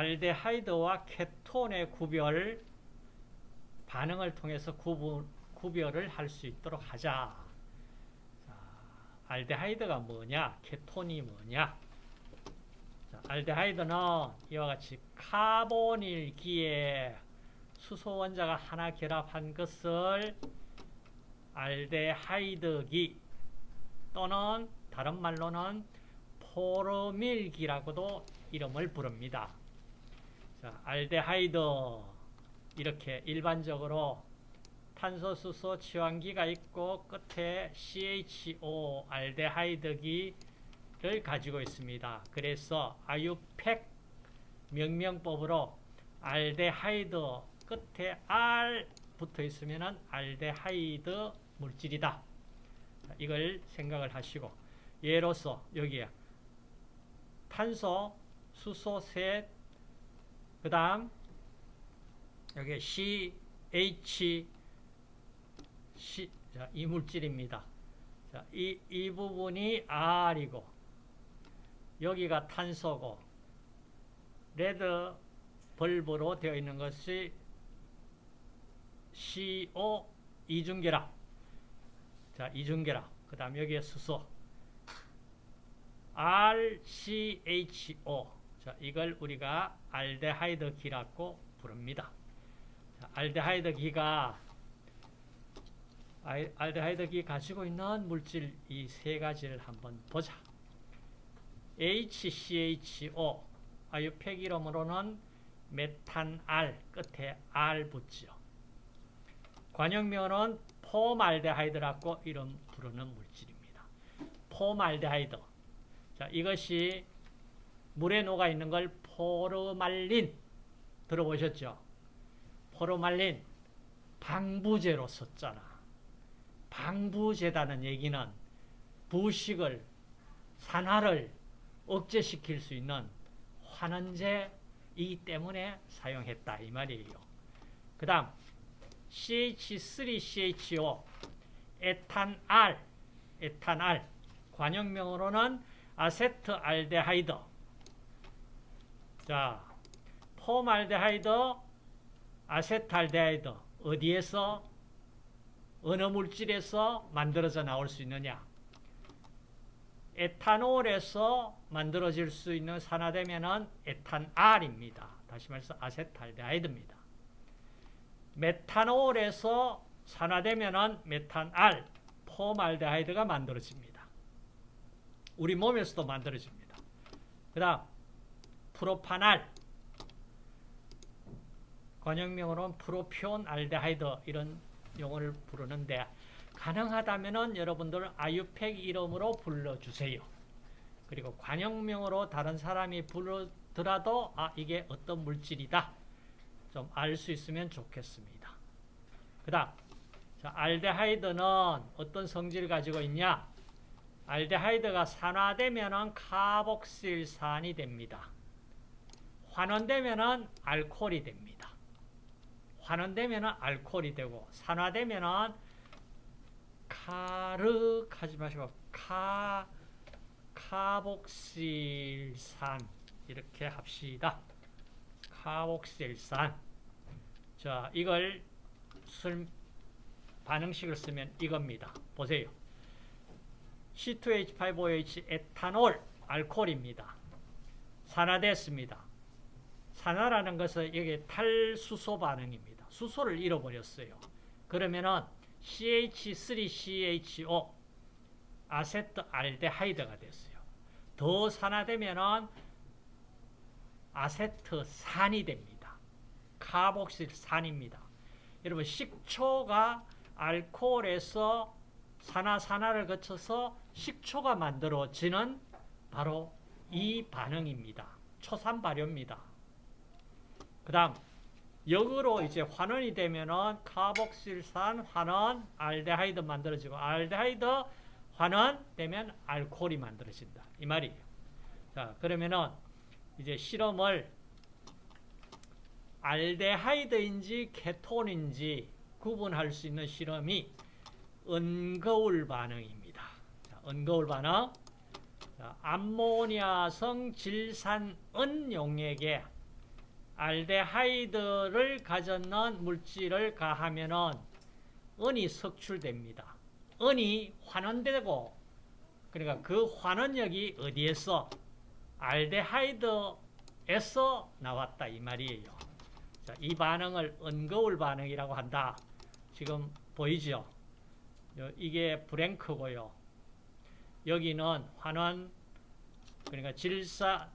알데하이드와 케톤의 구별 반응을 통해서 구분, 구별을 할 수 있도록 하자. 자, 알데하이드가 뭐냐? 케톤이 뭐냐? 자, 알데하이드는 이와 같이 카본일기에 수소 원자가 하나 결합한 것을 알데하이드기 또는 다른 말로는 포르밀기라고도 이름을 부릅니다. 자, 알데하이드 이렇게 일반적으로 탄소, 수소, 치환기가 있고 끝에 CHO 알데하이드기를 가지고 있습니다. 그래서 아유팩 명명법으로 알데하이드 끝에 R 붙어 있으면 알데하이드 물질이다. 이걸 생각을 하시고 예로서 여기에 탄소, 수소 셋, 그 다음 여기 CH C, 자, 이 물질입니다. 자, 이, 이 부분이 R이고 여기가 탄소고 레드 벌브로 되어 있는 것이 CO 이중결합 자 이중결합 그 다음 여기에 수소. RCHO 자 이걸 우리가 알데하이드 기라고 부릅니다 자, 알데하이드 기가 알데하이드 기 가지고 있는 물질 이 세 가지를 한번 보자 HCHO 아유팩 이름으로는 메탄알 끝에 알 붙죠 관용명은 포말데하이드라고 이름 부르는 물질입니다. 포말데하이드. 자, 이것이 물에 녹아 있는 걸 포르말린 들어보셨죠? 포르말린 방부제로 썼잖아. 방부제다는 얘기는 부식을 산화를 억제시킬 수 있는 환원제이기 때문에 사용했다 이 말이에요. 그 다음 CH3CHO 에탄알 에탄알 관용명으로는 아세트알데하이드 자 폼알데하이드 아세트알데하이드 어디에서 어느 물질에서 만들어져 나올 수 있느냐 에탄올에서 만들어질 수 있는 산화되면은 에탄알입니다. 다시 말해서 아세트알데하이드입니다. 메탄올에서 산화되면 메탄알, 포말데하이드가 만들어집니다. 우리 몸에서도 만들어집니다. 그 다음 프로파날 관용명으로는 프로피온 알데하이드 이런 용어를 부르는데 가능하다면 여러분들 아유팩 이름으로 불러주세요. 그리고 관형명으로 다른 사람이 부르더라도 아 이게 어떤 물질이다 좀 알 수 있으면 좋겠습니다. 그 다음 알데하이드는 어떤 성질을 가지고 있냐 알데하이드가 산화되면 카복실산이 됩니다. 환원되면 알코올이 됩니다. 환원되면 알코올이 되고 산화되면 카르 하지 마시고 카 카복실산 이렇게 합시다. 카복실산 자 이걸 술 반응식을 쓰면 이겁니다. 보세요. C2H5OH 에탄올 알코올입니다. 산화됐습니다. 산화라는 것은 여기 탈수소 반응입니다. 수소를 잃어버렸어요. 그러면은 CH3CHO 아세트 알데하이드가 됐어요. 더 산화되면은 아세트산이 됩니다. 카복실산입니다. 여러분 식초가 알코올에서 산화산화를 거쳐서 식초가 만들어지는 바로 이 반응입니다. 초산 발효입니다. 그 다음 역으로 이제 환원이 되면은 카복실산 환원 알데하이드 만들어지고 알데하이드 환원 되면 알코올이 만들어진다. 이 말이에요. 자, 그러면은 이제 실험을 알데하이드인지 케톤인지 구분할 수 있는 실험이 은거울 반응입니다. 자, 은거울 반응. 자, 암모니아성 질산은 용액에 알데하이드를 가졌는 물질을 가하면은 은이 석출됩니다. 은이 환원되고 그러니까 그 환원력이 어디에서 알데하이드에서 나왔다 이 말이에요. 자, 이 반응을 은거울 반응이라고 한다. 지금 보이죠? 이게 브랭크고요. 여기는 환원 그러니까 질사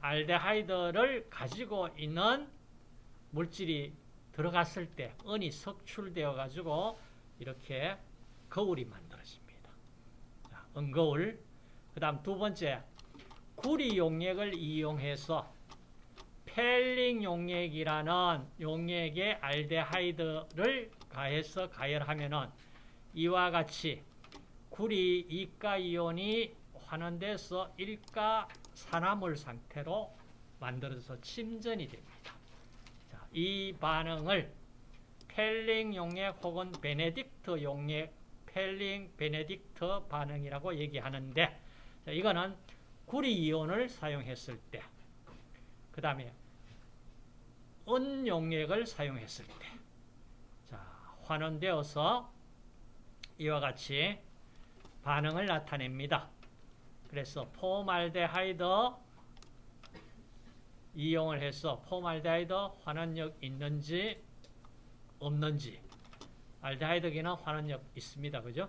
알데하이드를 가지고 있는 물질이 들어갔을 때 은이 석출되어 가지고 이렇게 거울이 만들어집니다. 자, 은거울. 그 다음 두 번째, 구리 용액을 이용해서 펠링 용액이라는 용액에 알데하이드를 가해서 가열하면은 이와 같이 구리 이가 이온이 환원돼서 일가 산화물 상태로 만들어서 침전이 됩니다. 자, 이 반응을 펠링 용액 혹은 베네딕트 용액, 펠링 베네딕트 반응이라고 얘기하는데 자, 이거는 구리 이온을 사용했을 때, 그 다음에 은 용액을 사용했을 때, 자, 환원되어서 이와 같이 반응을 나타냅니다. 그래서 포말데하이드 이용을 해서 포말데하이드 환원력 있는지 없는지 알데하이드기는 환원력 있습니다. 그죠?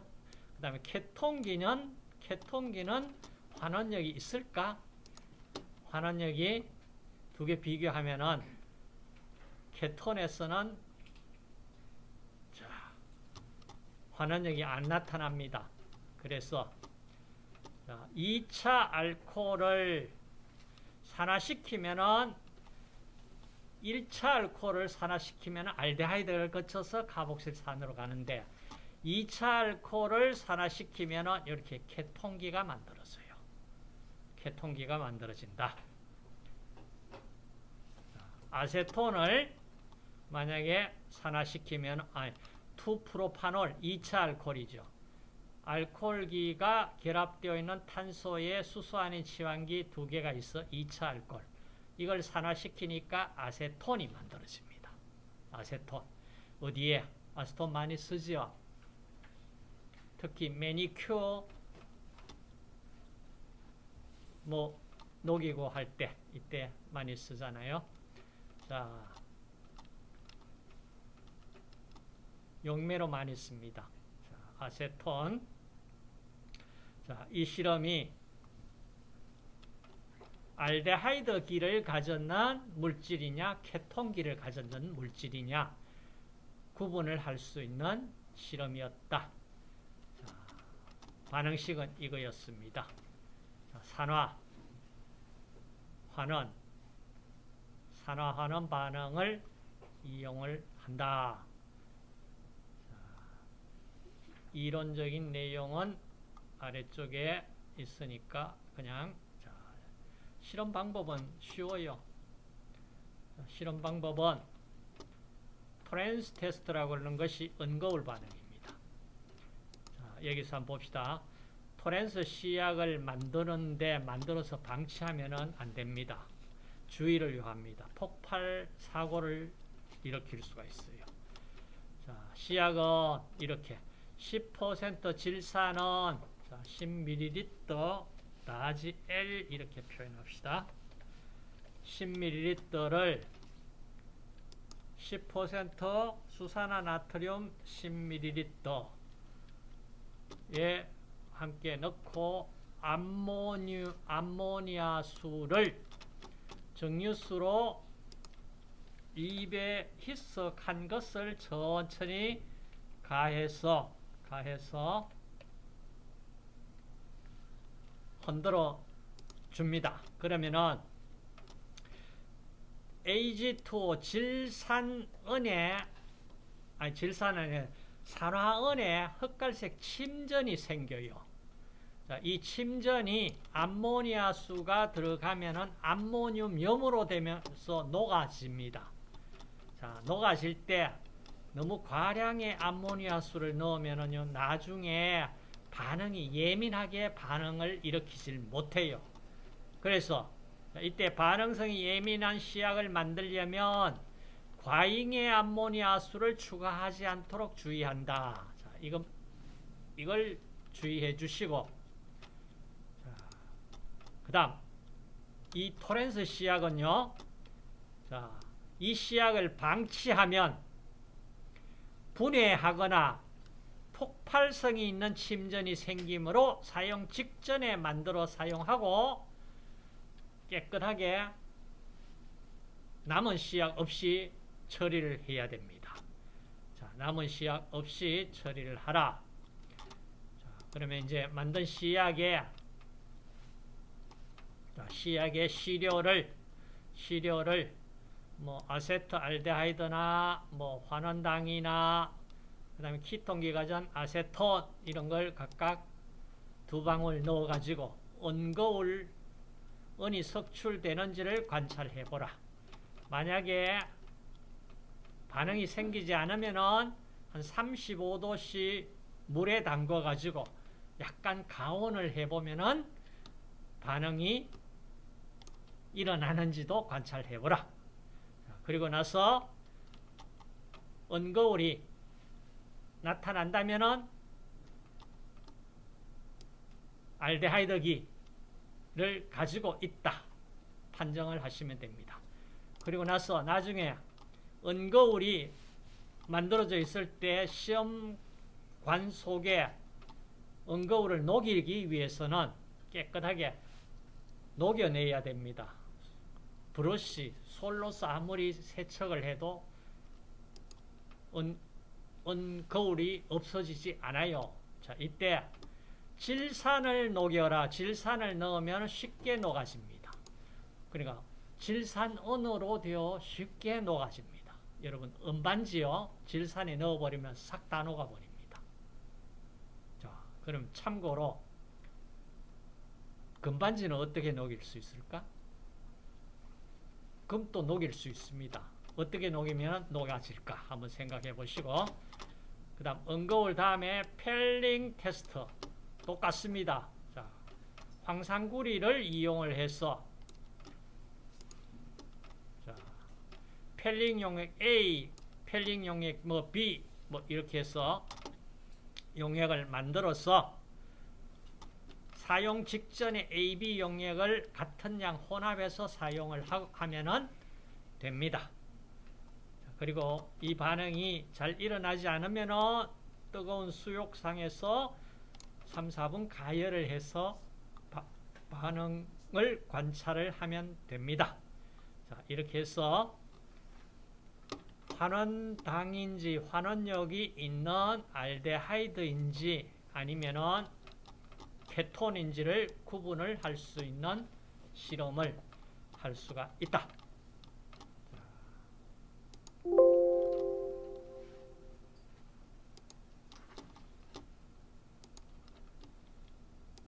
그 다음에 케톤기는 케톤기는 환원력이 있을까? 환원력이 두 개 비교하면은 케톤에서는 자, 환원력이 안 나타납니다. 그래서 자, 2차 알코올을 산화시키면은 1차 알코올을 산화시키면 알데하이드를 거쳐서 카복실산으로 가는데 2차 알코올을 산화시키면 이렇게 케톤기가 만들어져요. 케톤기가 만들어진다. 아세톤을 만약에 산화시키면 아니 2프로파놀 2차 알코올이죠. 알코올기가 결합되어 있는 탄소에 수소 아닌 치환기 두 개가 있어 2차 알코올. 이걸 산화시키니까 아세톤이 만들어집니다. 아세톤. 어디에? 아세톤 많이 쓰죠? 특히 매니큐어 뭐 녹이고 할 때 이때 많이 쓰잖아요. 자, 용매로 많이 씁니다. 자, 아세톤. 자, 이 실험이 알데하이드기를 가졌는 물질이냐 케톤기를 가졌는 물질이냐 구분을 할 수 있는 실험이었다. 자, 반응식은 이거였습니다. 자, 산화, 환원, 산화환원 반응을 이용을 한다. 자, 이론적인 내용은 아래쪽에 있으니까 그냥 자, 실험 방법은 쉬워요. 실험 방법은 토렌스 테스트라고 하는 것이 은거울 반응입니다. 자, 여기서 한번 봅시다. 토렌스 시약을 만드는데 만들어서 방치하면 안 됩니다. 주의를 요합니다. 폭발 사고를 일으킬 수가 있어요. 자, 시약은 이렇게 10% 질산은 자, 10ml 나지 L 이렇게 표현합시다. 10ml를 10% 수산화 나트륨 10ml에 함께 넣고 암모니, 암모니아 수를 정류수로 입에 희석한 것을 천천히 가해서 가해서 흔들어 줍니다. 그러면은 AG2 질산은에 아니 질산은에 산화은에 흑갈색 침전이 생겨요. 자, 이 침전이 암모니아 수가 들어가면은 암모늄 염으로 되면서 녹아집니다. 자, 녹아질 때 너무 과량의 암모니아 수를 넣으면은요, 나중에 반응이 예민하게 반응을 일으키질 못해요. 그래서 자, 이때 반응성이 예민한 시약을 만들려면 과잉의 암모니아수를 추가하지 않도록 주의한다. 자, 이건 이걸 주의해 주시고 그 다음 이 토렌스 시약은요 자, 이 시약을 방치하면 분해하거나 폭발성이 있는 침전이 생기므로 사용 직전에 만들어 사용하고 깨끗하게 남은 시약 없이 처리를 해야 됩니다. 자, 남은 시약 없이 처리를 하라. 자, 그러면 이제 만든 시약에 자, 시약의 시료를 시료를 뭐 아세트알데하이드나 뭐 환원당이나 그 다음에 키톤기가전 아세톤 이런 걸 각각 두 방울 넣어 가지고 언거울 은이 석출되는지를 관찰해 보라. 만약에 반응이 생기지 않으면 은 한 35도씨 물에 담궈 가지고 약간 가온을 해 보면 은 반응이 일어나는지도 관찰해 보라. 그리고 나서 언거울이 나타난다면은 알데하이드기를 가지고 있다. 판정을 하시면 됩니다. 그리고 나서 나중에 은거울이 만들어져 있을 때 시험관 속에 은거울을 녹이기 위해서는 깨끗하게 녹여내야 됩니다. 브러쉬, 솔로서 아무리 세척을 해도 은, 은거울이 없어지지 않아요. 자, 이때 질산을 녹여라. 질산을 넣으면 쉽게 녹아집니다. 그러니까 질산은으로 되어 쉽게 녹아집니다. 여러분 은반지요. 질산에 넣어버리면 싹 다 녹아버립니다. 자, 그럼 참고로 금반지는 어떻게 녹일 수 있을까? 금도 녹일 수 있습니다. 어떻게 녹이면 녹아질까? 한번 생각해 보시고 그 다음 은거울 다음에 펠링 테스트 똑같습니다. 자, 황산구리를 이용을 해서 자, 펠링 용액 A, 펠링 용액 뭐 B 뭐 이렇게 해서 용액을 만들어서 사용 직전에 AB 용액을 같은 양 혼합해서 사용을 하면 됩니다. 그리고 이 반응이 잘 일어나지 않으면 뜨거운 수욕상에서 3, 4분 가열을 해서 바, 반응을 관찰을 하면 됩니다. 자, 이렇게 해서 환원당인지 환원력이 있는 알데하이드인지 아니면은 케톤인지를 구분을 할 수 있는 실험을 할 수가 있다.